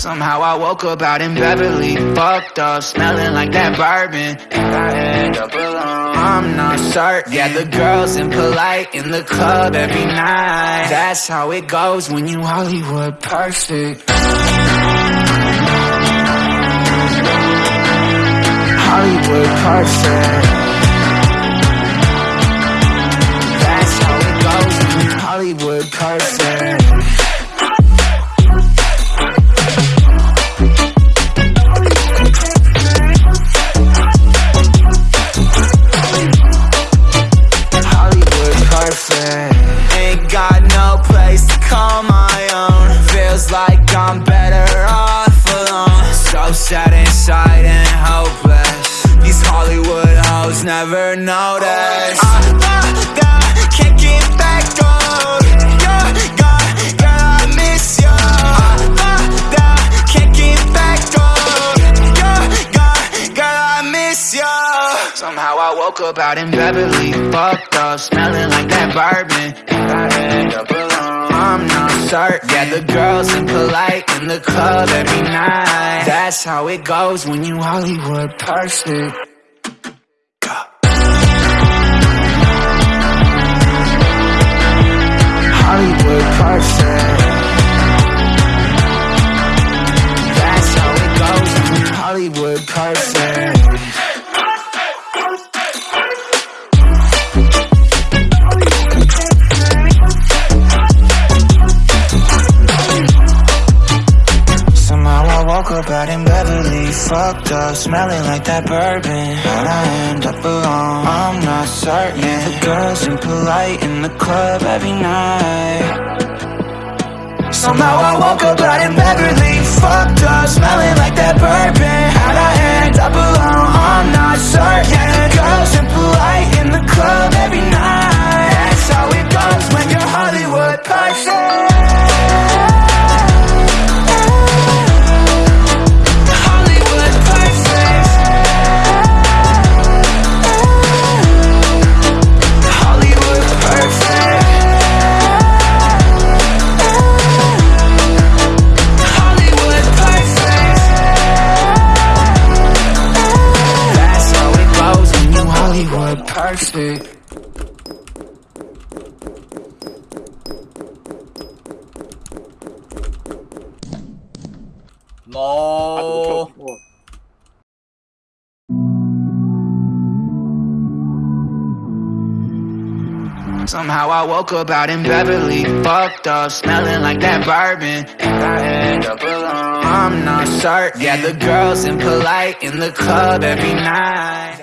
Somehow I woke up out in Beverly, fucked up, smelling like that bourbon, and I end up alone. I'm not certain. Yeah, the girls impolite in the club every night. That's how it goes when you Hollywood perfect. Hollywood perfect. That's how it goes when you Hollywood perfect. Feels like I'm better off alone. So sad inside and hopeless. These Hollywood hoes never notice. I, I, I can't get back on. Yeah, yeah, girl, I miss you. I, I, I can't get back on. Yeah, yeah, girl, I miss you. Somehow I woke up out in Beverly, fucked up, smelling like that bourbon, and I end up alone. I'm not certain. Yeah, the girls impolite in the club every night. That's how it goes when you Hollywood perfect. Hollywood person That's how it goes when you Hollywood perfect. Fucked up, smelling like that bourbon. How'd I end up alone? I'm not certain. The girls impolite in the club every night. Somehow I woke up out in Beverly, Perfect. No. Somehow I woke up out in Beverly, fucked up, smelling like that bourbon, and I end up alone. I'm not certain. Yeah, the girls impolite in the club every night.